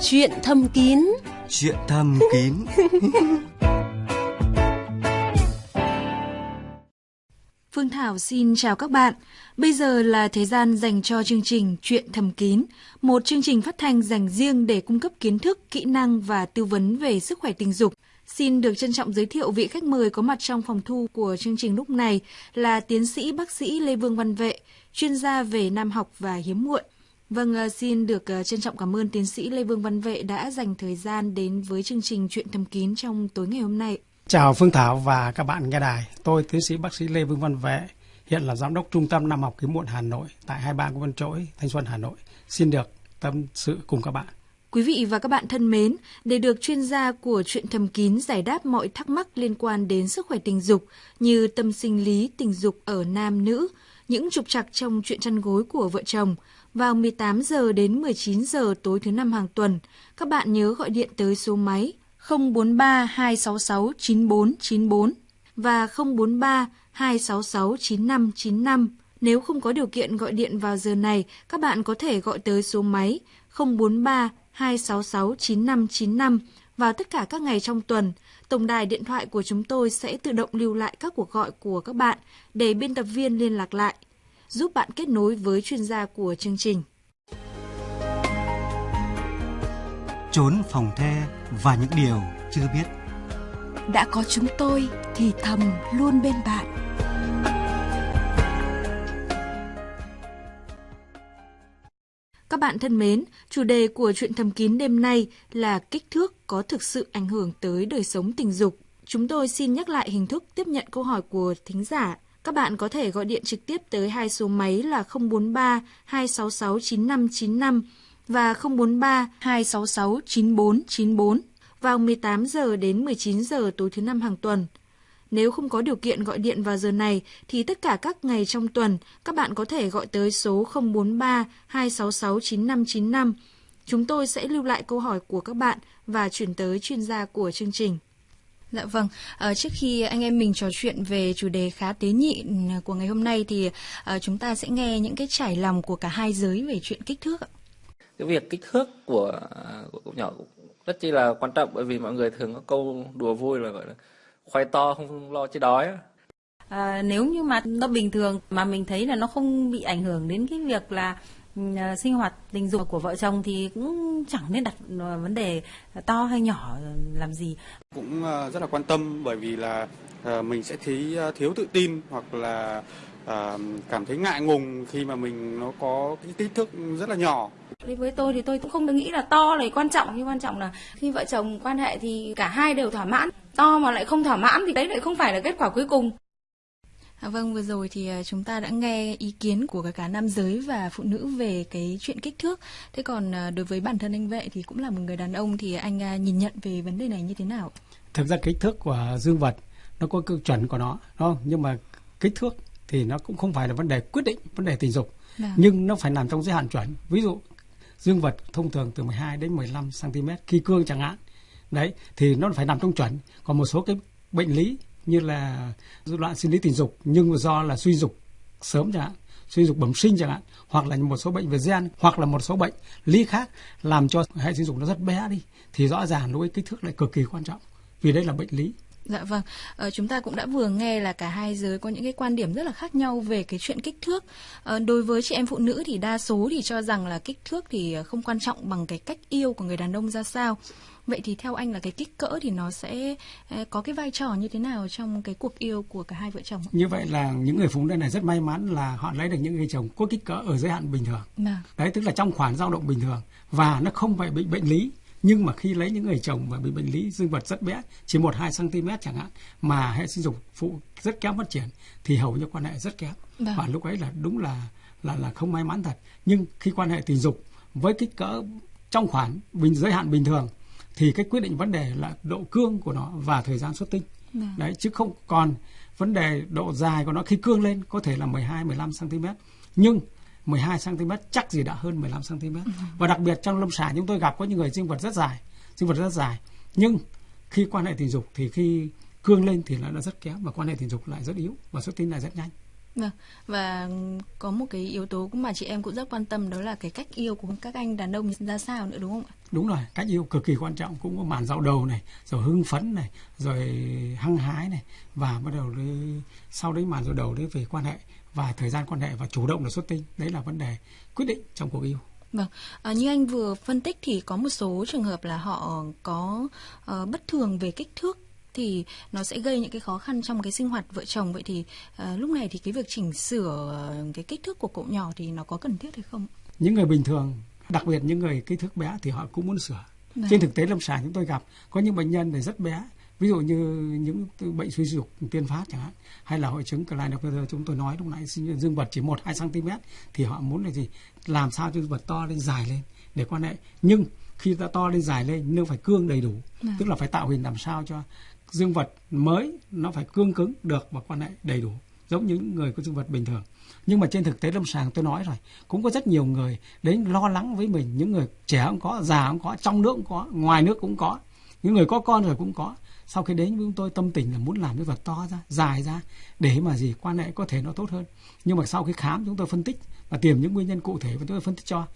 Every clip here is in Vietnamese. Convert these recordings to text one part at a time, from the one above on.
Chuyện thầm kín Chuyện thầm kín Phương Thảo xin chào các bạn. Bây giờ là thời gian dành cho chương trình Chuyện thầm kín, một chương trình phát thanh dành riêng để cung cấp kiến thức, kỹ năng và tư vấn về sức khỏe tình dục. Xin được trân trọng giới thiệu vị khách mời có mặt trong phòng thu của chương trình lúc này là tiến sĩ bác sĩ Lê Vương Văn Vệ, chuyên gia về nam học và hiếm muộn. Vâng, ờ, xin được ờ, trân trọng cảm ơn tiến sĩ Lê Vương Văn Vệ đã dành thời gian đến với chương trình Chuyện thầm kín trong tối ngày hôm nay. Chào Phương Thảo và các bạn nghe đài. Tôi tiến sĩ bác sĩ Lê Vương Văn Vệ, hiện là giám đốc Trung tâm Nam học Hiếm muộn Hà Nội tại 23 Nguyễn Văn Trỗi, Thanh Xuân, Hà Nội. Xin được tâm sự cùng các bạn. Quý vị và các bạn thân mến, để được chuyên gia của chuyện thầm kín giải đáp mọi thắc mắc liên quan đến sức khỏe tình dục như tâm sinh lý tình dục ở nam nữ, những trục trặc trong chuyện chăn gối của vợ chồng, vào 18 giờ đến 19 giờ tối thứ năm hàng tuần, các bạn nhớ gọi điện tới số máy 043 266 9494 và 043 266 9595. Nếu không có điều kiện gọi điện vào giờ này, các bạn có thể gọi tới số máy 043 266 9595 vào tất cả các ngày trong tuần. Tổng đài điện thoại của chúng tôi sẽ tự động lưu lại các cuộc gọi của các bạn để biên tập viên liên lạc lại, giúp bạn kết nối với chuyên gia của chương trình. Trốn phòng the và những điều chưa biết Đã có chúng tôi thì thầm luôn bên bạn Các bạn thân mến, chủ đề của chuyện thầm kín đêm nay là kích thước có thực sự ảnh hưởng tới đời sống tình dục. Chúng tôi xin nhắc lại hình thức tiếp nhận câu hỏi của thính giả. Các bạn có thể gọi điện trực tiếp tới hai số máy là 043 266 9595 và 043 266 9494 vào 18 giờ đến 19 giờ tối thứ năm hàng tuần. Nếu không có điều kiện gọi điện vào giờ này, thì tất cả các ngày trong tuần, các bạn có thể gọi tới số 043 266 9595. Chúng tôi sẽ lưu lại câu hỏi của các bạn và chuyển tới chuyên gia của chương trình. Dạ vâng, à, trước khi anh em mình trò chuyện về chủ đề khá tế nhị của ngày hôm nay thì à, chúng ta sẽ nghe những cái trải lòng của cả hai giới về chuyện kích thước ạ. cái việc kích thước của của cậu nhỏ rất chi là quan trọng bởi vì mọi người thường có câu đùa vui là gọi là khoai to không lo chứ đói. À, nếu như mà nó bình thường mà mình thấy là nó không bị ảnh hưởng đến cái việc là ừ, sinh hoạt tình dục của vợ chồng thì cũng chẳng nên đặt ờ, vấn đề to hay nhỏ làm gì. cũng ờ, rất là quan tâm bởi vì là ờ, mình sẽ thấy ờ, thiếu tự tin hoặc là ờ, cảm thấy ngại ngùng khi mà mình nó có cái kích thước rất là nhỏ Đối với tôi thì tôi cũng không nghĩ là to là quan trọng nhưng quan trọng là khi vợ chồng quan hệ thì cả hai đều thỏa mãn. To mà lại không thỏa mãn thì đấy lại không phải là kết quả cuối cùng. À, vâng, vừa rồi thì à, chúng ta đã nghe ý kiến của cả, cả nam giới và phụ nữ về cái chuyện kích thước. Thế còn à, đối với bản thân anh Vệ thì cũng là một người đàn ông thì anh nhìn nhận về vấn đề này như thế nào? Thực ra kích thước của dương vật nó có tiêu chuẩn của nó, đúng không? Nhưng mà kích thước thì nó cũng không phải là vấn đề quyết định vấn đề tình dục, Vâng. nhưng nó phải nằm trong giới hạn chuẩn. Ví dụ dương vật thông thường từ 12 đến 15 cm khi cương chẳng hạn. Đấy thì nó phải nằm trong chuẩn. Còn một số cái bệnh lý như là rối loạn sinh lý tình dục nhưng do là suy dục sớm chẳng hạn, suy dục bẩm sinh chẳng hạn, hoặc là một số bệnh về gen, hoặc là một số bệnh lý khác làm cho hệ sinh dục nó rất bé đi thì rõ ràng đối với kích thước lại cực kỳ quan trọng vì đây là bệnh lý. Dạ vâng, ờ, chúng ta cũng đã vừa nghe là cả hai giới có những cái quan điểm rất là khác nhau về cái chuyện kích thước. Ờ, đối với chị em phụ nữ thì đa số thì cho rằng là kích thước thì không quan trọng bằng cái cách yêu của người đàn ông ra sao. Vậy thì theo anh là cái kích cỡ thì nó sẽ ờ, có cái vai trò như thế nào trong cái cuộc yêu của cả hai vợ chồng? Như vậy là những người phụ nữ này rất may mắn là họ lấy được những người chồng có kích cỡ ở giới hạn bình thường. Vâng. Đấy tức là trong khoảng dao động bình thường và nó không phải bị bệnh lý nhưng mà khi lấy những người chồng mà bị bệnh lý dương vật rất bé chỉ một hai cm chẳng hạn mà hệ sinh dục phụ rất kém phát triển thì hầu như quan hệ rất kém Vâng. và lúc ấy là đúng là là là không may mắn thật nhưng khi quan hệ tình dục với kích cỡ trong khoảng bình giới hạn bình thường thì cái quyết định vấn đề là độ cương của nó và thời gian xuất tinh. Vâng. đấy chứ không còn vấn đề độ dài của nó. Khi cương lên có thể là 12 15 cm nhưng 12 cm chắc gì đã hơn 15 cm và đặc biệt trong lâm sàng chúng tôi gặp có những người dương vật rất dài dương vật rất dài. Nhưng khi quan hệ tình dục thì khi cương lên thì nó rất kém và quan hệ tình dục lại rất yếu và xuất tinh lại rất nhanh Vâng, và có một cái yếu tố mà chị em cũng rất quan tâm đó là cái cách yêu của các anh đàn ông ra sao nữa đúng không ạ? Đúng rồi, cách yêu cực kỳ quan trọng cũng có màn dạo đầu này, rồi hưng phấn này, rồi hăng hái này và bắt đầu đi, sau đấy màn dạo đầu đấy về quan hệ và thời gian quan hệ và chủ động là xuất tinh, đấy là vấn đề quyết định trong cuộc yêu. Vâng, à, như anh vừa phân tích thì có một số trường hợp là họ có uh, bất thường về kích thước thì nó sẽ gây những cái khó khăn trong cái sinh hoạt vợ chồng vậy thì uh, lúc này thì cái việc chỉnh sửa cái kích thước của cậu nhỏ thì nó có cần thiết hay không? Những người bình thường, đặc biệt những người kích thước bé thì họ cũng muốn sửa. Vâng. Trên thực tế lâm sàng chúng tôi gặp có những bệnh nhân này rất bé ví dụ như những bệnh suy dục tiên phát chẳng hạn hay là hội chứng Klinefelter chúng tôi nói lúc nãy dương vật chỉ một hai cm thì họ muốn là gì làm sao cho dương vật to lên dài lên để quan hệ nhưng khi ta to lên dài lên nó phải cương đầy đủ à. tức là phải tạo hình làm sao cho dương vật mới nó phải cương cứng được và quan hệ đầy đủ, giống như những người có dương vật bình thường. Nhưng mà trên thực tế lâm sàng tôi nói rồi, cũng có rất nhiều người đến lo lắng với mình. Những người trẻ cũng có, già cũng có, trong nước cũng có, ngoài nước cũng có. Những người có con rồi cũng có. Sau khi đến với chúng tôi, tâm tình là muốn làm cái vật to ra, dài ra, để mà gì, quan hệ có thể nó tốt hơn. Nhưng mà sau khi khám, chúng tôi phân tích và tìm những nguyên nhân cụ thể và chúng tôi phân tích cho.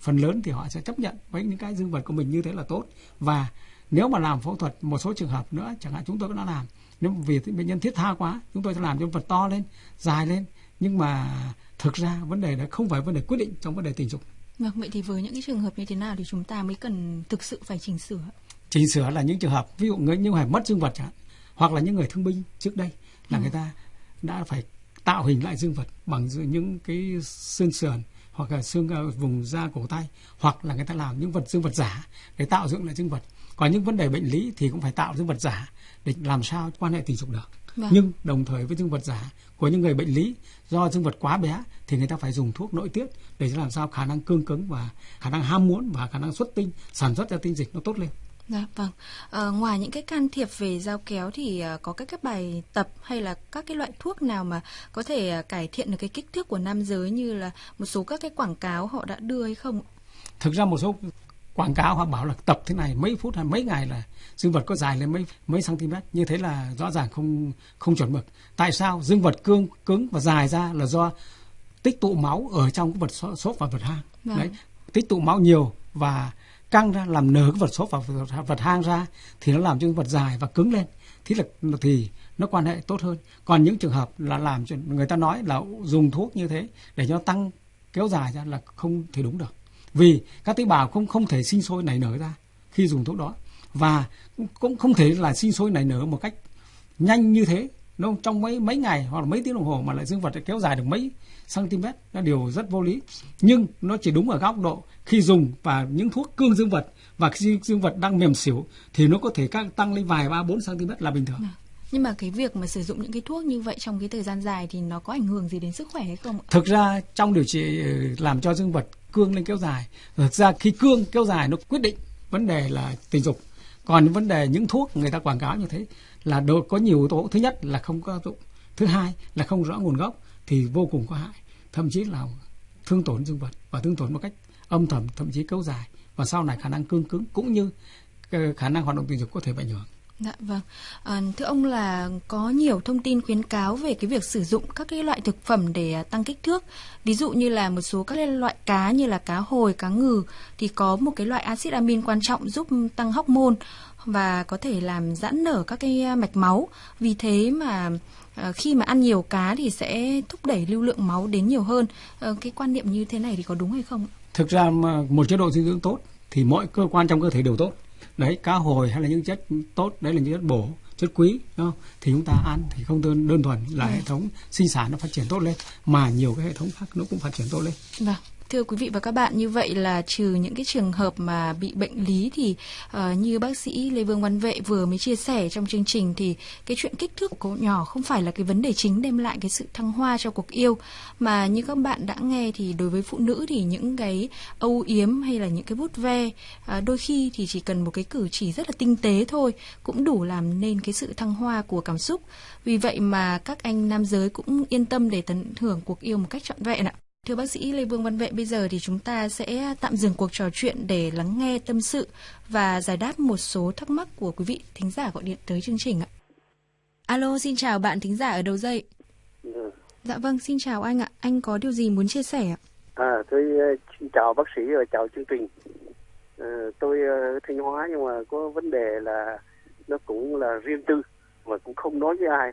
Phần lớn thì họ sẽ chấp nhận với những cái dương vật của mình như thế là tốt. Và nếu mà làm phẫu thuật một số trường hợp nữa chẳng hạn chúng tôi cũng đã làm nếu vì bệnh nhân thiết tha quá chúng tôi sẽ làm cho vật to lên dài lên nhưng mà thực ra vấn đề đó không phải vấn đề quyết định trong vấn đề tình dục Vâng, vậy thì với những cái trường hợp như thế nào thì chúng ta mới cần thực sự phải chỉnh sửa? chỉnh sửa là những trường hợp ví dụ người những người mất dương vật chẳng hạn hoặc là những người thương binh trước đây là ừ. người ta đã phải tạo hình lại dương vật bằng những cái xương sườn hoặc là xương ờ, vùng da cổ tay hoặc là người ta làm những vật dương vật giả để tạo dựng lại dương vật còn những vấn đề bệnh lý thì cũng phải tạo dương vật giả để làm sao quan hệ tình dục được vâng. nhưng đồng thời với dương vật giả của những người bệnh lý do dương vật quá bé thì người ta phải dùng thuốc nội tiết để làm sao khả năng cương cứng và khả năng ham muốn và khả năng xuất tinh sản xuất ra tinh dịch nó tốt lên Dạ vâng. À, ngoài những cái can thiệp về dao kéo thì uh, có các cái bài tập hay là các cái loại thuốc nào mà có thể uh, cải thiện được cái kích thước của nam giới như là một số các cái quảng cáo họ đã đưa hay không? Thực ra một số quảng cáo họ bảo là tập thế này mấy phút hay mấy ngày là dương vật có dài lên mấy mấy cm như thế là rõ ràng không không chuẩn mực. Tại sao dương vật cương cứng và dài ra là do tích tụ máu ở trong cái vật xốp và vật hang. Vâng. Đấy, tích tụ máu nhiều và căng ra làm nở cái vật xốp và vật hang ra thì nó làm cho vật dài và cứng lên thì là thì nó quan hệ tốt hơn còn những trường hợp là làm cho người ta nói là dùng thuốc như thế để cho tăng kéo dài ra là không thể đúng được vì các tế bào không không thể sinh sôi nảy nở ra khi dùng thuốc đó. Và cũng không thể là sinh sôi nảy nở một cách nhanh như thế. Nó trong mấy mấy ngày hoặc là mấy tiếng đồng hồ mà lại dương vật kéo dài được mấy cm là điều rất vô lý. Nhưng nó chỉ đúng ở góc độ khi dùng và những thuốc cương dương vật. Và khi dương vật đang mềm xỉu thì nó có thể tăng lên vài ba bốn cm là bình thường. Dạ. nhưng mà cái việc mà sử dụng những cái thuốc như vậy trong cái thời gian dài thì nó có ảnh hưởng gì đến sức khỏe hay không? Thực ra trong điều trị ừ, làm cho dương vật cương lên kéo dài, thực ra khi cương kéo dài nó quyết định vấn đề là tình dục. Còn vấn đề những thuốc người ta quảng cáo như thế là đồ có nhiều yếu tố. Thứ nhất là không có dụng, thứ hai là không rõ nguồn gốc thì vô cùng có hại, thậm chí là thương tổn dương vật và thương tổn một cách âm thầm thậm chí kéo dài và sau này khả năng cương cứng cũng như ờ, khả năng hoạt động tình dục có thể bị ảnh hưởng. Dạ vâng. À, thưa ông là có nhiều thông tin khuyến cáo về cái việc sử dụng các cái loại thực phẩm để à, tăng kích thước. Ví dụ như là một số các loại cá như là cá hồi, cá ngừ thì có một cái loại axit amin quan trọng giúp tăng hormone và có thể làm giãn nở các cái à, mạch máu. Vì thế mà à, khi mà ăn nhiều cá thì sẽ thúc đẩy lưu lượng máu đến nhiều hơn. À, cái quan niệm như thế này thì có đúng hay không? Thực ra một chế độ dinh dưỡng tốt thì mọi cơ quan trong cơ thể đều tốt. Đấy, cá hồi hay là những chất tốt, đấy là những chất bổ, chất quý, đúng không? Thì chúng ta ăn thì không đơn đơn thuần là ừ. hệ thống sinh sản nó phát triển tốt lên mà nhiều cái hệ thống khác nó cũng phát triển tốt lên. Vâng. Thưa quý vị và các bạn, như vậy là trừ những cái trường hợp mà bị bệnh lý thì uh, như bác sĩ Lê Vương Văn Vệ vừa mới chia sẻ trong chương trình thì cái chuyện kích thước của cậu nhỏ không phải là cái vấn đề chính đem lại cái sự thăng hoa cho cuộc yêu mà như các bạn đã nghe thì đối với phụ nữ thì những cái âu yếm hay là những cái bút ve uh, đôi khi thì chỉ cần một cái cử chỉ rất là tinh tế thôi cũng đủ làm nên cái sự thăng hoa của cảm xúc. Vì vậy mà các anh nam giới cũng yên tâm để tận hưởng cuộc yêu một cách trọn vẹn ạ. Thưa bác sĩ Lê Vương Văn Vệ, bây giờ thì chúng ta sẽ tạm dừng cuộc trò chuyện để lắng nghe tâm sự và giải đáp một số thắc mắc của quý vị thính giả gọi điện tới chương trình ạ. Alo, xin chào bạn thính giả ở đầu dây. Ừ. Dạ vâng, xin chào anh ạ. Anh có điều gì muốn chia sẻ ạ? À, tôi xin chào bác sĩ và chào chương trình. À, tôi uh, Thanh Hóa nhưng mà có vấn đề là nó cũng là riêng tư mà cũng không nói với ai.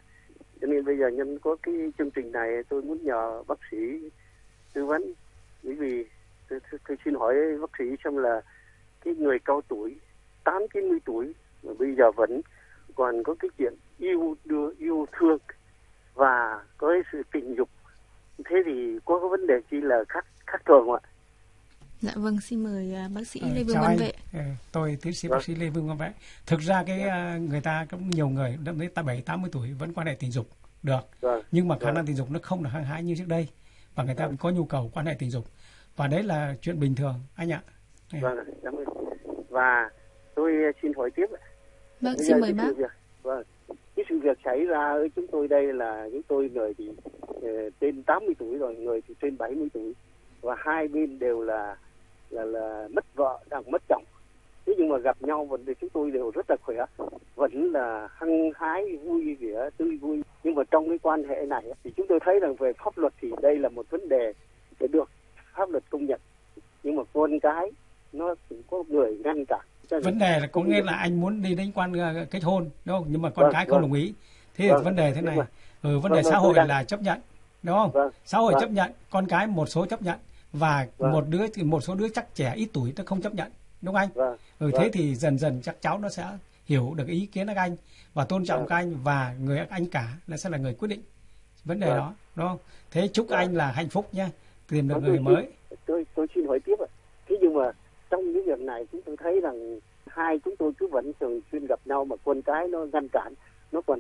Cho nên bây giờ nhân có cái chương trình này tôi muốn nhờ bác sĩ tư vấn. Bởi vì tôi, tôi, tôi xin hỏi bác sĩ xem là cái người cao tuổi, 8 90 tuổi mà bây giờ vẫn còn có cái chuyện yêu đưa yêu thương và có cái sự tình dục thế thì có cái vấn đề chi là khác khác thường không ạ Dạ vâng, xin mời uh, bác sĩ Ờ, Lê Vương Văn. Vệ. Ờ, tôi tiến sĩ Vâng. bác sĩ Lê Vương Văn Vệ. Thực ra cái ờ, người ta cũng nhiều người đến ta 7 80 tuổi vẫn quan hệ tình dục được. Vâng. Nhưng mà khả Vâng. năng tình dục nó không được hăng hái như trước đây và người ta có nhu cầu quan hệ tình dục. Và đấy là chuyện bình thường anh ạ. Vâng cảm ơn và tôi xin hỏi tiếp. Vâng, Bây xin mời bác. sự việc vâng cái sự việc xảy ra ở chúng tôi đây là chúng tôi người thì ờ, trên 80 tuổi rồi người thì trên 70 tuổi và hai bên đều là là là mất vợ đang mất chồng thế nhưng mà gặp nhau vẫn thì chúng tôi đều rất là khỏe vẫn là hăng hái vui vẻ tươi vui nhưng mà trong cái quan hệ này thì chúng tôi thấy rằng về pháp luật thì đây là một vấn đề để được pháp luật công nhận nhưng mà con cái nó cũng có người ngăn cản Vấn đề là có nghĩa là anh muốn đi đến quan ờ, kết hôn đúng không? Nhưng mà con Vâng, cái không vâng. đồng ý. Thế Vâng, vấn đề thế này. rồi. Ừ, vấn Vâng, đề vâng, xã hội là chấp nhận đúng không? Vâng, Xã hội chấp nhận, con cái một số chấp nhận và một đứa thì một số đứa chắc trẻ ít tuổi nó không chấp nhận đúng không anh? vâng Ừ, Vâng. thế thì dần dần chắc cháu nó sẽ hiểu được ý kiến các anh và tôn trọng Vâng. các anh và người anh cả là sẽ là người quyết định vấn đề Vâng. đó đúng không? Thế chúc Vâng. anh là hạnh phúc nhé, tìm được Vâng, người tôi mới. Tôi tôi xin hỏi tiếp ạ. Thế nhưng mà trong cái việc này chúng tôi thấy rằng hai chúng tôi cứ vẫn thường xuyên gặp nhau mà con cái nó ngăn cản, nó còn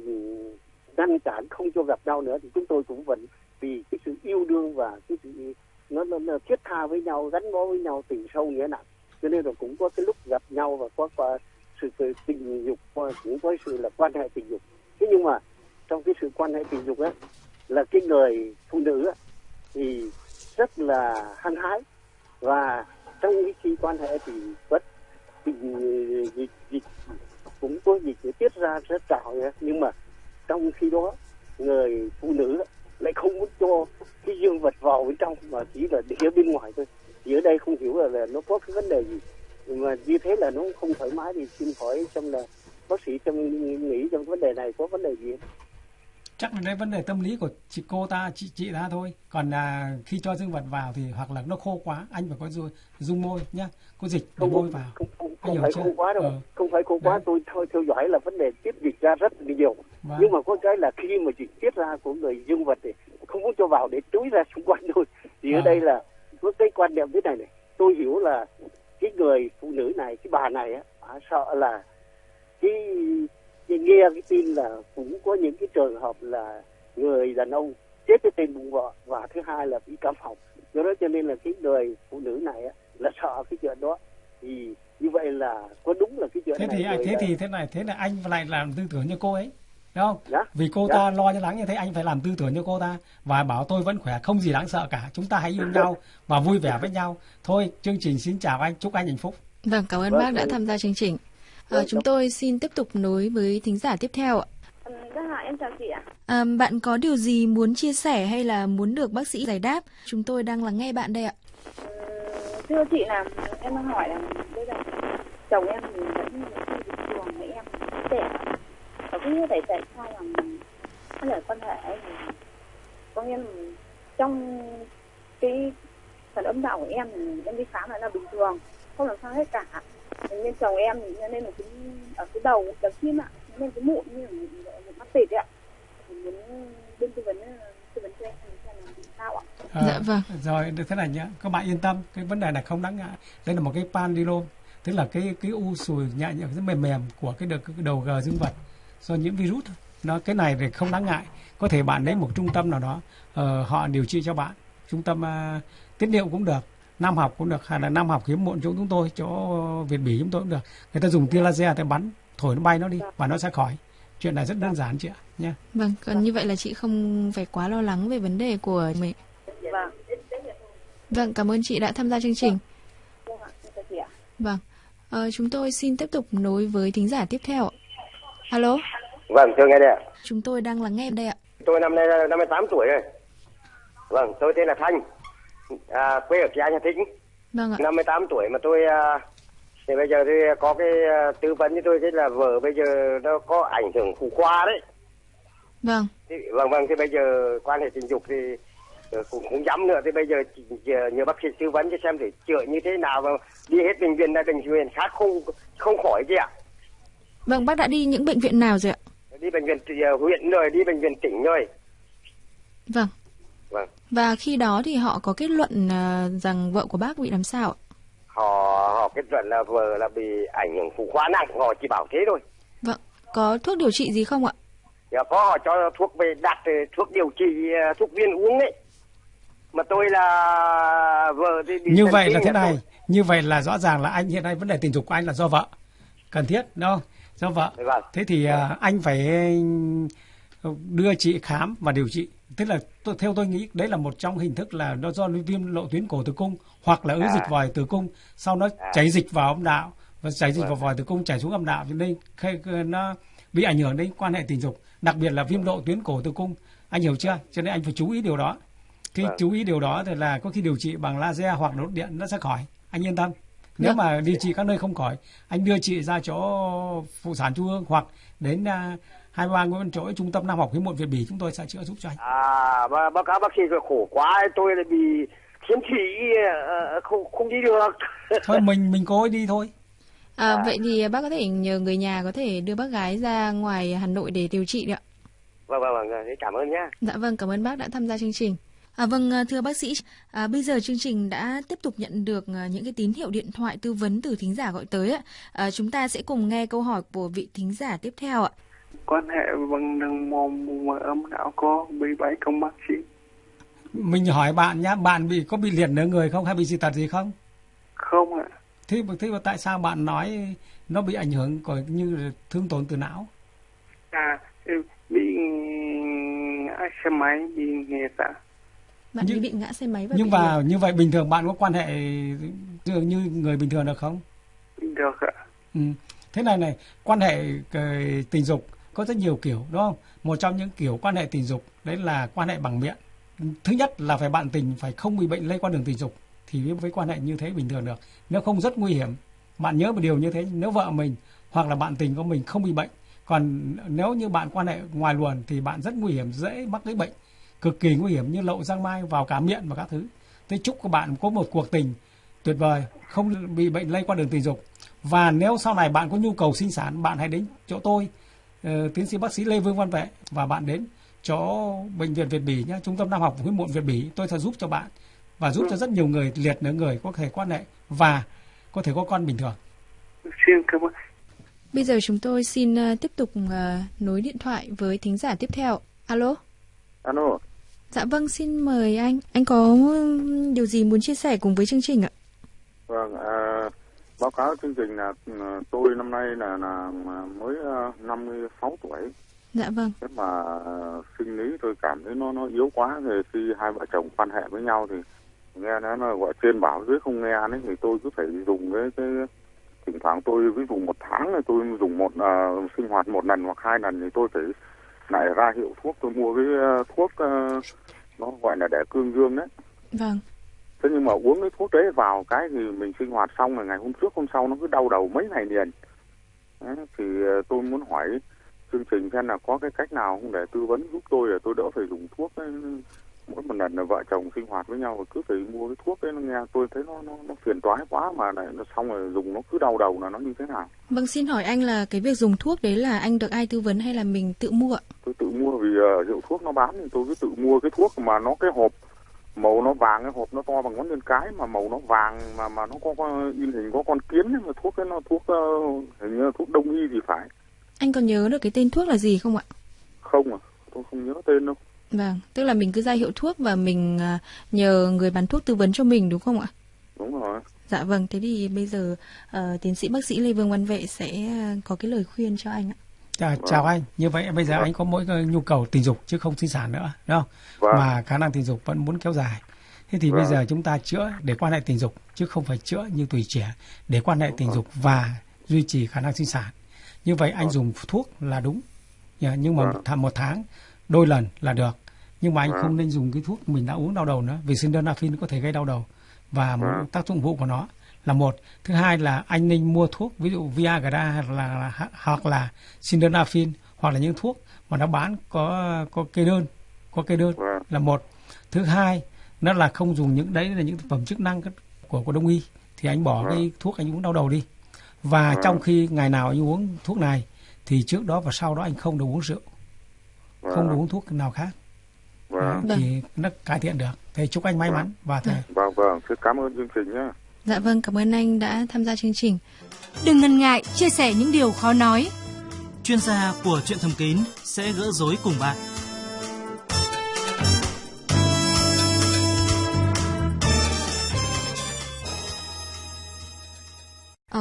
ngăn cản không cho gặp nhau nữa thì chúng tôi cũng vẫn vì cái sự yêu đương và cái sự nó, nó, nó thiết tha với nhau gắn bó với nhau tình sâu nghĩa nặng cho nên là cũng có cái lúc gặp nhau và có qua sự sự tình dục cũng có sự là quan hệ tình dục. Thế nhưng mà trong cái sự quan hệ tình dục á là cái người phụ nữ á, thì rất là hăng hái và trong cái khi quan hệ thì vẫn tình dịch dịch cũng có dịch để tiết ra rất trào nhưng mà trong khi đó người phụ nữ lại không muốn cho cái dương vật vào bên trong mà chỉ là để bên ngoài thôi thì ở đây không hiểu là, là nó có cái vấn đề gì mà như thế là nó không thoải mái thì xin hỏi xem là bác sĩ trong nghĩ trong vấn đề này có vấn đề gì không? Chắc là đấy vấn đề tâm lý của chị cô ta, chị chị ta thôi. Còn là khi cho dương vật vào thì hoặc là nó khô quá, anh phải có dung, dung môi nhá, có dịch không môi vào. không, không, không phải chưa? khô quá đâu Ờ. không phải khô quá Đấy. tôi thôi theo dõi là vấn đề tiết dịch ra rất nhiều Vâng. nhưng mà có cái là khi mà dịch tiết ra của người dương vật thì không muốn cho vào để túi ra xung quanh thôi thì ở À. đây là có cái quan niệm thế này này. Tôi hiểu là cái người phụ nữ này cái bà này á bà sợ là cái, cái nghe cái tin là cũng có những cái trường hợp là người đàn ông chết với tên bụng vợ và thứ hai là bị cảm họng do đó cho nên là cái người phụ nữ này á, là sợ cái chuyện đó. Thì như vậy là có đúng là cái chuyện thế này thì thế là- thì thế này thế là anh lại làm tư tưởng như cô ấy đúng không Dạ. vì cô Dạ. ta lo cho lắng như thế anh phải làm tư tưởng như cô ta và bảo tôi vẫn khỏe không gì đáng sợ cả chúng ta hãy yêu nhau và vui vẻ với nhau thôi chương trình xin chào anh chúc anh hạnh phúc Vâng, cảm ơn Vâng, bác đã tham gia chương trình. Vâng, chúng tôi xin tiếp tục nối với thính giả tiếp theo ạ. Vâng ạ, em chào chị ạ. À, bạn có điều gì muốn chia sẻ hay là muốn được bác sĩ giải đáp? Chúng tôi đang lắng nghe bạn đây ạ. Ờ, Thưa chị là em đang hỏi là bây giờ chồng em thì vẫn là khi bình thường với em trẻ lắm. Không biết tại sao là hay là quan hệ ấy thì có nghĩa là trong cái phần âm đạo của em thì em đi khám lại là bình thường không làm sao hết cả. Thế nên chồng em thì nên là cũng ở cái đầu đầu chim ạ nên cái mụn như là một, mắt tịt ấy ạ. Thì muốn bên tư vấn tư vấn cho em là sao ạ. Ờ, Dạ vâng. rồi được thế này nhé các bạn yên tâm cái vấn đề này không đáng ngại. Đây là một cái pandilom tức là cái cái u sùi nhẹ nhẹ rất mềm mềm của cái đầu, cái đầu gờ dương vật do nhiễm virus thôi. nó cái này thì không đáng ngại có thể bạn đến một trung tâm nào đó ờ, họ điều trị cho bạn trung tâm uh, tiết niệu cũng được nam học cũng được hay là nam học hiếm muộn chỗ chúng tôi chỗ Việt Bỉ chúng tôi cũng được người ta dùng tia laser để bắn thổi nó bay nó đi và nó sẽ khỏi chuyện này rất đơn giản chị ạ nha Vâng, còn như vậy là chị không phải quá lo lắng về vấn đề của mình. vâng Vâng, cảm ơn chị đã tham gia chương trình. vâng Vâng, ờ, chúng tôi xin tiếp tục nối với thính giả tiếp theo ạ. Alo, Vâng, thưa nghe đây ạ. chúng tôi đang lắng nghe đây ạ. Tôi năm nay là 58 tuổi rồi. Vâng, tôi tên là Thanh, à, quê ở Kỳ Anh Hà Tĩnh. Vâng ạ. 58 tuổi mà tôi à, thì bây giờ thì có cái à, tư vấn với tôi cái là vợ bây giờ nó có ảnh hưởng phụ khoa đấy. Vâng. Thì, vâng vâng thì bây giờ quan hệ tình dục thì ờ, cũng không dám nữa thì bây giờ chỉ, nhờ, bác sĩ tư vấn cho xem để chữa như thế nào và đi hết bệnh viện này bệnh viện khác không không khỏi gì ạ. Vâng, bác đã đi những bệnh viện nào rồi ạ? Đi bệnh viện ờ, huyện rồi, đi bệnh viện tỉnh rồi. Vâng. Vâng. Và khi đó thì họ có kết luận ờ, rằng vợ của bác bị làm sao ạ? Họ họ kết luận là vợ là bị ảnh hưởng phụ khoa nặng, họ chỉ bảo thế thôi. Vâng. Có thuốc điều trị gì không ạ? Dạ, có họ cho thuốc về đặt ờ, thuốc điều trị ờ, thuốc viên uống đấy. Mà tôi là vợ thì bị như vậy là thế này tôi- như vậy là rõ ràng là anh hiện nay vấn đề tình dục của anh là do vợ cần thiết đúng không do vợ Vâng. thế thì à, anh phải ừ, đưa chị khám và điều trị tức là theo tôi nghĩ đấy là một trong hình thức là nó do viêm lộ tuyến cổ tử cung hoặc là ứ À. dịch vòi tử cung sau nó À. chảy dịch vào âm đạo và chảy dịch Vâng. vào vòi tử cung chảy xuống âm đạo cho nên khi nó bị ảnh hưởng đến quan hệ tình dục đặc biệt là viêm lộ tuyến cổ tử cung anh hiểu chưa cho nên anh phải chú ý điều đó khi Vâng. chú ý điều đó thì là có khi điều trị bằng laser hoặc đốt điện nó sẽ khỏi anh yên tâm nếu Vâng. mà điều trị các nơi không khỏi anh đưa chị ra chỗ phụ sản trung ương hoặc đến uh, hai ba nguyễn chỗ trung tâm nam học hiếm muộn việt bỉ chúng tôi sẽ chữa giúp cho anh À, và báo cáo bác sĩ rồi khổ quá, tôi lại bị khiếm thị, ờ, không không đi được. thôi mình mình cố đi thôi À, vậy thì bác có thể nhờ người nhà có thể đưa bác gái ra ngoài Hà Nội để điều trị được ạ? Vâng, vâng, vâng, cảm ơn nhá. Dạ vâng, cảm ơn bác đã tham gia chương trình. À, vâng, à, thưa bác sĩ, à, bây giờ chương trình đã tiếp tục nhận được à, những cái tín hiệu điện thoại tư vấn từ thính giả gọi tới ạ. À, chúng ta sẽ cùng nghe câu hỏi của vị thính giả tiếp theo ạ. quan hệ bằng đường mồm mà âm đạo có bị bẫy không bác sĩ. Mình hỏi bạn nhá bạn bị có bị liệt nửa người không hay bị dị tật gì không? Không ạ. Thế mà thế mà tại sao bạn nói nó bị ảnh hưởng của như thương tổn từ não? À bị ngã xe máy bị nghẹt ạ Bạn Nhưng- ấy bị ngã xe máy và nhưng mà như vậy bình thường bạn có quan hệ dường như người bình thường được không được ạ Ừ. Thế này này, quan hệ ờ, tình dục có rất nhiều kiểu đúng không? Một trong những kiểu quan hệ tình dục đấy là quan hệ bằng miệng. Thứ nhất là phải bạn tình phải không bị bệnh lây qua đường tình dục thì mới với quan hệ như thế bình thường được. Nếu không rất nguy hiểm. Bạn nhớ một điều như thế, nếu vợ mình hoặc là bạn tình của mình không bị bệnh, còn nếu như bạn quan hệ ngoài luồng thì bạn rất nguy hiểm, dễ mắc cái bệnh cực kỳ nguy hiểm như lậu giang mai vào cả miệng và các thứ. Thế chúc các bạn có một cuộc tình tuyệt vời, không bị bệnh lây qua đường tình dục. Và nếu sau này bạn có nhu cầu sinh sản, bạn hãy đến chỗ tôi, ờ, tiến sĩ bác sĩ Lê Vương Văn Vệ và bạn đến chỗ bệnh viện Việt Bỉ nhé, trung tâm nam học hiếm muộn Việt Bỉ, tôi sẽ giúp cho bạn và giúp cho rất nhiều người liệt nửa người có thể quan hệ và có thể có con bình thường. xin cảm ơn Bây giờ chúng tôi xin à, tiếp tục à, nối điện thoại với thính giả tiếp theo. Alo? Alo, Dạ vâng, xin mời anh. Anh có ừm, điều gì muốn chia sẻ cùng với chương trình ạ? vâng, à, báo cáo chương trình là ừ, tôi năm nay là là mới à, 56 tuổi. Dạ vâng. Thế mà à, sinh lý tôi cảm thấy nó nó yếu quá thì khi hai vợ chồng quan hệ với nhau thì nghe nó nó gọi trên bảo dưới không nghe đấy thì tôi cứ phải dùng cái cái thỉnh thoảng tôi ví dụ một tháng thì tôi dùng một à, sinh hoạt một lần hoặc hai lần thì tôi phải lại ra hiệu thuốc tôi mua cái à, thuốc à, nó gọi là để cương dương đấy Vâng. thế nhưng mà uống cái thuốc đấy vào cái thì mình sinh hoạt xong rồi ngày hôm trước hôm sau nó cứ đau đầu mấy ngày liền đấy, thì ờ, tôi muốn hỏi chương trình xem là có cái cách nào không để tư vấn giúp tôi để tôi đỡ phải dùng thuốc ấy. Mỗi một lần là vợ chồng sinh hoạt với nhau rồi cứ phải mua cái thuốc nó nghe tôi thấy nó nó, nó phiền toái quá mà lại nó xong rồi dùng nó cứ đau đầu là nó như thế nào Vâng, xin hỏi anh là cái việc dùng thuốc đấy là anh được ai tư vấn hay là mình tự mua ạ? tôi tự mua vì hiệu thuốc nó bán thì tôi cứ tự mua cái thuốc mà nó cái hộp màu nó vàng cái hộp nó to bằng ngón chân cái mà màu nó vàng mà mà nó có, có in hình có con kiến ấy, mà thuốc ấy nó thuốc ờ, hình như là thuốc đông y thì phải Anh còn nhớ được cái tên thuốc là gì không ạ? không à tôi không nhớ tên đâu Vâng, tức là mình cứ ra hiệu thuốc và mình à, nhờ người bán thuốc tư vấn cho mình đúng không ạ? đúng rồi Dạ vâng, thế thì bây giờ ờ, tiến sĩ bác sĩ Lê Vương Văn Vệ sẽ à, có cái lời khuyên cho anh ạ. Chào, chào anh, như vậy bây giờ anh có mỗi cái nhu cầu tình dục chứ không sinh sản nữa, đúng không? Vâng. Mà khả năng tình dục vẫn muốn kéo dài. Thế thì bây Vâng. giờ chúng ta chữa để quan hệ tình dục chứ không phải chữa như tuổi trẻ để quan hệ tình dục và duy trì khả năng sinh sản. Như vậy anh dùng thuốc là đúng. Nhưng mà Vâng. một tháng đôi lần là được. nhưng mà anh Vâng. không nên dùng cái thuốc mình đã uống đau đầu nữa vì sildenafil có thể gây đau đầu và một Vâng. tác dụng phụ của nó là một thứ hai là anh nên mua thuốc ví dụ Viagra hoặc là hoặc là sildenafil hoặc là những thuốc mà nó bán có có kê đơn có kê đơn Vâng. là một thứ hai nó là không dùng những đấy là những thực phẩm chức năng của của đông y thì anh bỏ cái thuốc anh uống đau đầu đi và trong khi ngày nào anh uống thuốc này thì trước đó và sau đó anh không được uống rượu không Vâng. được uống thuốc nào khác Vâng. Đấy, thì nó cải thiện được thầy chúc anh may mắn và thầy Vâng vâng, rất cảm ơn chương trình nhé. Dạ vâng, cảm ơn anh đã tham gia chương trình. Đừng ngần ngại chia sẻ những điều khó nói. Chuyên gia của chuyện thầm kín sẽ gỡ rối cùng bạn.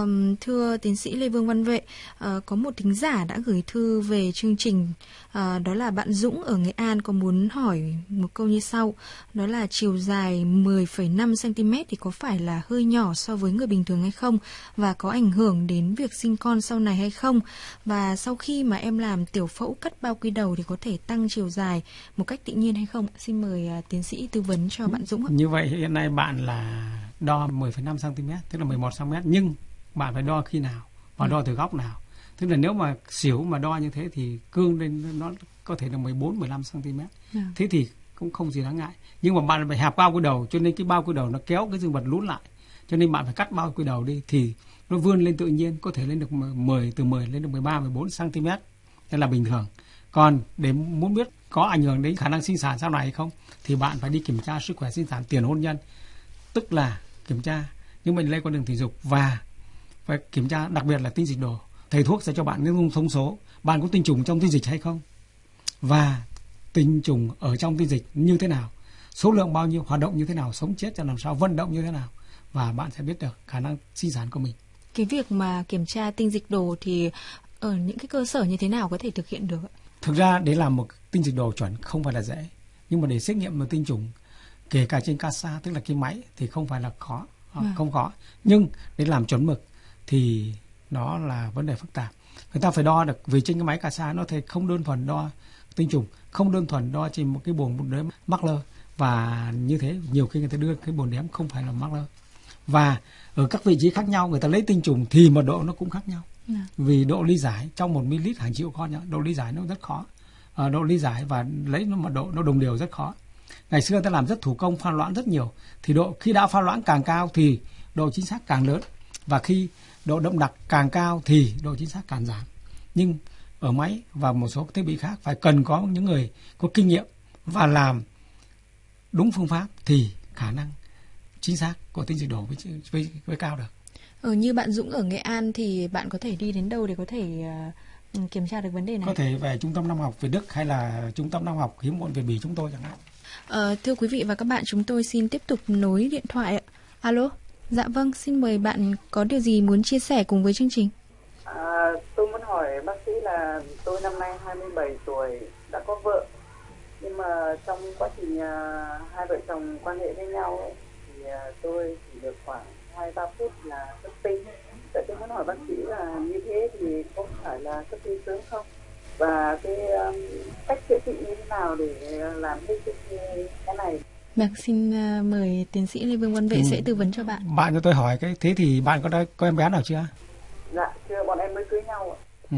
Um, thưa tiến sĩ Lê Vương Văn Vệ, uh, có một thính giả đã gửi thư về chương trình, uh, đó là bạn Dũng ở Nghệ An có muốn hỏi một câu như sau, đó là chiều dài 10,5 cm thì có phải là hơi nhỏ so với người bình thường hay không và có ảnh hưởng đến việc sinh con sau này hay không? Và sau khi mà em làm tiểu phẫu cắt bao quy đầu thì có thể tăng chiều dài một cách tự nhiên hay không? Xin mời uh, tiến sĩ tư vấn cho bạn Dũng như vậy hiện nay bạn là đo 10,5 cm tức là 11 cm nhưng bạn phải đo khi nào và đo từ góc nào. Tức là nếu mà xỉu mà đo như thế thì cương lên nó có thể là 14 15 cm Dạ. thế thì cũng không gì đáng ngại. Nhưng mà bạn phải hẹp bao quy đầu cho nên cái bao quy đầu nó kéo cái dương vật lún lại. Cho nên bạn phải cắt bao quy đầu đi thì nó vươn lên tự nhiên có thể lên được 10 từ 10 lên được 13 14 cm đây là bình thường. Còn để muốn biết có ảnh hưởng đến khả năng sinh sản sau này hay không thì bạn phải đi kiểm tra sức khỏe sinh sản tiền hôn nhân. Tức là kiểm tra những bệnh lây qua đường tình dục và phải kiểm tra đặc biệt là tinh dịch đồ. Thầy thuốc sẽ cho bạn những thông số. Bạn có tinh trùng trong tinh dịch hay không? Và tinh trùng ở trong tinh dịch như thế nào? Số lượng bao nhiêu hoạt động như thế nào sống chết cho làm sao vận động như thế nào? Và bạn sẽ biết được khả năng sinh sản của mình. Cái việc mà kiểm tra tinh dịch đồ thì ở những cái cơ sở như thế nào có thể thực hiện được ạ? thực ra để làm một tinh dịch đồ chuẩn không phải là dễ. Nhưng mà để xét nghiệm một tinh trùng kể cả trên CASA tức là cái máy thì không phải là khó Vâng. không khó nhưng để làm chuẩn mực thì nó là vấn đề phức tạp. Người ta phải đo được vì trên cái máy CASA nó thể không đơn thuần đo tinh trùng không đơn thuần đo trên một cái bồn đếm mắc lơ và như thế nhiều khi người ta đưa cái bồn đếm không phải là mắc lơ và ở các vị trí khác nhau người ta lấy tinh trùng thì mật độ nó cũng khác nhau. Dạ. vì độ lý giải trong một ml hàng triệu con nhá, độ lý giải nó rất khó. Ờ, độ lý giải và lấy nó mật độ nó đồng đều rất khó. Ngày xưa ta làm rất thủ công pha loãng rất nhiều. Thì độ khi đã pha loãng càng cao thì độ chính xác càng lớn. Và khi độ đậm đặc càng cao thì độ chính xác càng giảm nhưng ở máy và một số thiết bị khác phải cần có những người có kinh nghiệm và làm đúng phương pháp thì khả năng chính xác của tinh dịch đổ với, với, với cao được Ở như bạn Dũng ở Nghệ An thì bạn có thể đi đến đâu để có thể ờ, kiểm tra được vấn đề này? có thể về trung tâm năm học Việt Đức hay là trung tâm năm học hiếm muộn Việt Bỉ chúng tôi chẳng hạn Ờ, thưa quý vị và các bạn, chúng tôi xin tiếp tục nối điện thoại. Alo, dạ vâng, xin mời bạn có điều gì muốn chia sẻ cùng với chương trình? À, tôi muốn hỏi bác sĩ là tôi năm nay 27 tuổi đã có vợ nhưng mà trong quá trình à, hai vợ chồng quan hệ với nhau ấy, thì à, tôi chỉ được khoảng hai ba phút là xuất tinh. Vậy tôi muốn hỏi bác sĩ là như thế thì có phải là xuất tinh sớm không? Và cái um, cách chữa trị như thế nào để à, làm hết cái cái này? Vâng, xin ờ, mời tiến sĩ Lê Vương Văn Vệ Ừ. sẽ tư vấn cho bạn. bạn cho tôi hỏi cái thế thì bạn có đã có em bé nào chưa Dạ, chưa bọn em mới cưới nhau ạ. Ừ.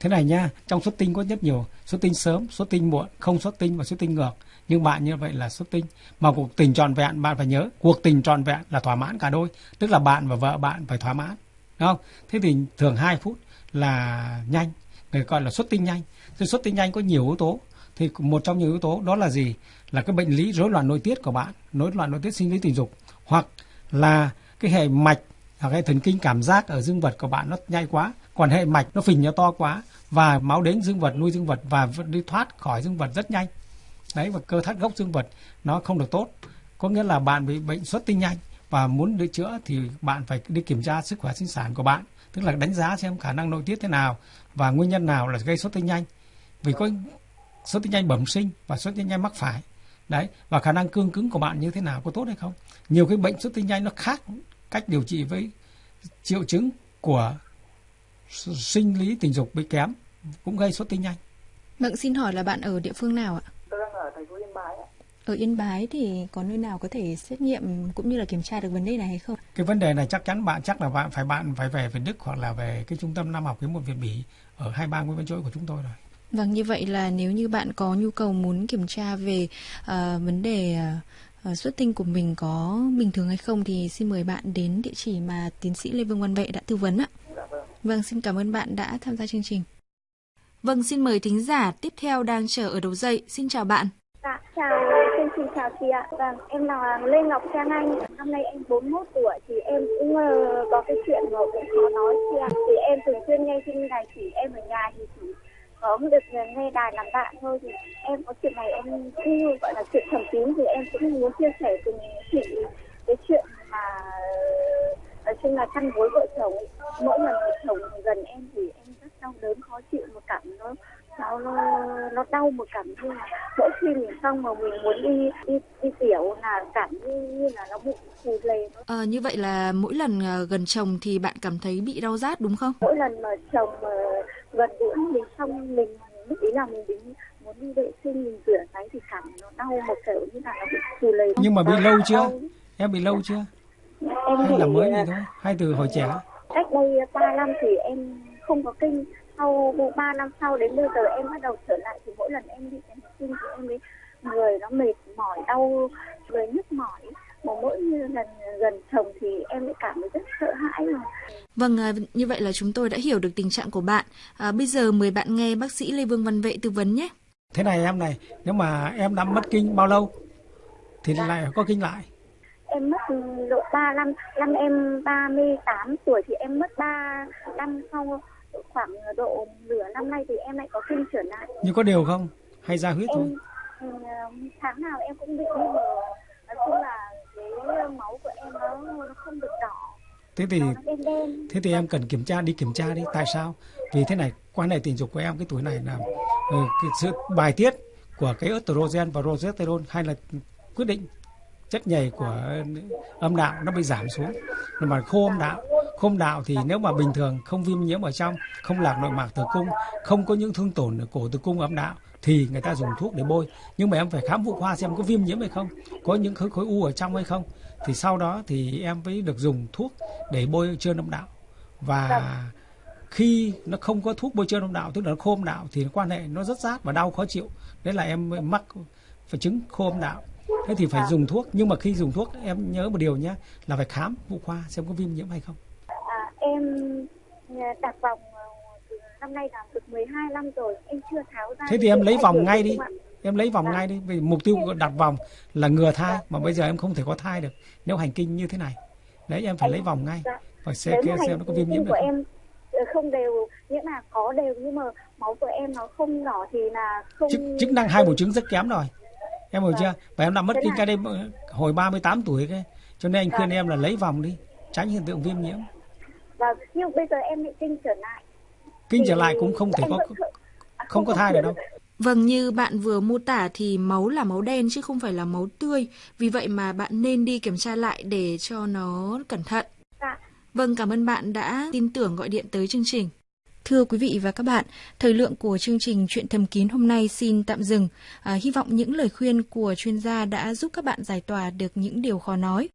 Thế này nha, trong xuất tinh có rất nhiều xuất tinh sớm, xuất tinh muộn, không xuất tinh và xuất tinh ngược. Nhưng bạn như vậy là xuất tinh. Mà cuộc tình trọn vẹn bạn phải nhớ, cuộc tình trọn vẹn là thỏa mãn cả đôi, tức là bạn và vợ bạn phải thỏa mãn. Đúng không? Thế thì thường 2 phút là nhanh, người gọi là xuất tinh nhanh. Thì xuất tinh nhanh có nhiều yếu tố. Thì một trong những yếu tố đó là gì? Là cái bệnh lý rối loạn nội tiết của bạn, rối loạn nội tiết sinh lý tình dục hoặc là cái hệ mạch hoặc cái thần kinh cảm giác ở dương vật của bạn nó nhanh quá còn hệ mạch nó phình nó to quá và máu đến dương vật nuôi dương vật và đi thoát khỏi dương vật rất nhanh. Đấy và cơ thắt gốc dương vật nó không được tốt. Có nghĩa là bạn bị bệnh xuất tinh nhanh và muốn được chữa thì bạn phải đi kiểm tra sức khỏe sinh sản của bạn tức là đánh giá xem khả năng nội tiết thế nào và nguyên nhân nào là gây xuất tinh nhanh. Vì có xuất tinh nhanh bẩm sinh và xuất tinh nhanh mắc phải đấy và khả năng cương cứng của bạn như thế nào có tốt hay không nhiều cái bệnh xuất tinh nhanh nó khác cách điều trị với triệu chứng của sinh lý tình dục bị kém cũng gây xuất tinh nhanh Vâng, xin hỏi là bạn ở địa phương nào ạ? Tôi đang ở thành phố Yên Bái ạ. Ở Yên Bái thì có nơi nào có thể xét nghiệm cũng như là kiểm tra được vấn đề này hay không? Cái vấn đề này chắc chắn bạn chắc là bạn phải bạn phải về về Đức hoặc là về cái trung tâm Nam học hiếm muộn Việt Bỉ ở hai bang Nguyễn Văn Chỗi của chúng tôi rồi. Vâng, như vậy là nếu như bạn có nhu cầu muốn kiểm tra về uh, vấn đề uh, xuất tinh của mình có bình thường hay không thì xin mời bạn đến địa chỉ mà tiến sĩ Lê Vương Văn Vệ đã tư vấn ạ. Vâng. Vâng, xin cảm ơn bạn đã tham gia chương trình. Vâng, xin mời thính giả tiếp theo đang chờ ở đầu dây. Xin chào bạn. Dạ, chào chương trình chào chị ạ. Vâng, em là Lê Ngọc Trang Anh. Năm nay em 41 tuổi thì em cũng uh, có cái chuyện mà cũng khó nói chị ạ. Thì em thường xuyên nghe trên đài chỉ em ở nhà thì chỉ có được nghe đài làm bạn thôi thì em có chuyện này em cũng gọi là chuyện thầm kín thì em cũng muốn chia sẻ cùng chị cái chuyện mà nói chung là chăn gối vợ chồng mỗi lần vợ chồng gần em thì em rất đau đớn khó chịu một cảm nó nó nó, đau một cảm như là mỗi khi mình xong mà mình muốn đi đi đi tiểu là cảm như, như là nó bụng phù lề À, như vậy là mỗi lần gần chồng thì bạn cảm thấy bị đau rát đúng không? mỗi lần mà chồng mà gần gũi mình xong mình lúc ý là mình đến muốn đi vệ sinh mình rửa cái thì cảm nó đau một kiểu như là nó bị phù lề Nhưng mà bị lâu chưa? Em bị lâu chưa? em Hay là mới vậy thôi? Hay từ hồi trẻ? cách đây 3 năm thì em không có kinh sau 3 năm sau đến bây giờ em bắt đầu trở lại thì mỗi lần em đi em kinh thì em thấy người nó mệt mỏi đau người nhức mỏi mà mỗi lần gần chồng thì em lại cảm thấy rất sợ hãi mà Vâng, à, như vậy là chúng tôi đã hiểu được tình trạng của bạn. À, bây giờ mời bạn nghe bác sĩ Lê Vương Văn Vệ tư vấn nhé. Thế này em này, nếu mà em đã mất kinh bao lâu thì lại có kinh lại. em mất độ 3 năm năm em 38 tuổi thì em mất 3 năm sau khoảng độ nửa năm nay thì em lại có kinh trở lại Nhưng có đều không? Hay ra huyết thôi? em ừ, tháng nào em cũng bị nhưng mà nói chung là cái máu của em nó nó không được đỏ Thế thì nó đen đen thế thì em cần kiểm tra đi kiểm tra đi. Tại sao? Vì thế này, quan hệ tình dục của em cái tuổi này là ừ, cái sự bài tiết của cái estrogen và progesterone hay là quyết định chất nhầy của âm đạo nó bị giảm xuống mà khô âm đạo khô âm đạo thì nếu mà bình thường không viêm nhiễm ở trong không lạc nội mạc tử cung không có những thương tổn ở cổ tử cung âm đạo thì người ta dùng thuốc để bôi nhưng mà em phải khám phụ khoa xem có viêm nhiễm hay không có những khối khối u ở trong hay không thì sau đó thì em mới được dùng thuốc để bôi trơn âm đạo. Và khi nó không có thuốc bôi trơn âm đạo tức là nó khô âm đạo thì quan hệ nó rất rát và đau khó chịu. Đấy là em mắc phải chứng khô âm đạo. Thế thì phải dùng thuốc. Nhưng mà khi dùng thuốc em nhớ một điều nhé là phải khám phụ khoa xem có viêm nhiễm hay không. À, em đặt vòng năm nay làm được 12 năm rồi em chưa tháo ra thế thì em lấy vòng ngay đi. em lấy vòng ngay đi vì mục tiêu đặt vòng là ngừa thai mà bây giờ em không thể có thai được. Nếu hành kinh như thế này đấy em phải lấy vòng ngay và xem Nếu mà xem nó có viêm nhiễm được của không em ờ, không đều nghĩa là có đều nhưng mà máu của em nó không đỏ thì là không chức, chức năng hai buồng trứng rất kém rồi. Em hiểu chưa? Và em đã mất kinh cái đây hồi 38 tuổi cái cho nên anh khuyên Vâng. em là lấy vòng đi tránh hiện tượng viêm nhiễm. Và nhưng bây giờ em bị kinh trở lại kinh trở lại cũng không thể có à, không có thai được đâu Vâng, như bạn vừa mô tả thì máu là máu đen chứ không phải là máu tươi. Vì vậy mà bạn nên đi kiểm tra lại để cho nó cẩn thận. Dạ. Vâng, cảm ơn bạn đã tin tưởng gọi điện tới chương trình. Thưa quý vị và các bạn, thời lượng của chương trình Chuyện thầm kín hôm nay xin tạm dừng. À, hy vọng những lời khuyên của chuyên gia đã giúp các bạn giải tỏa được những điều khó nói.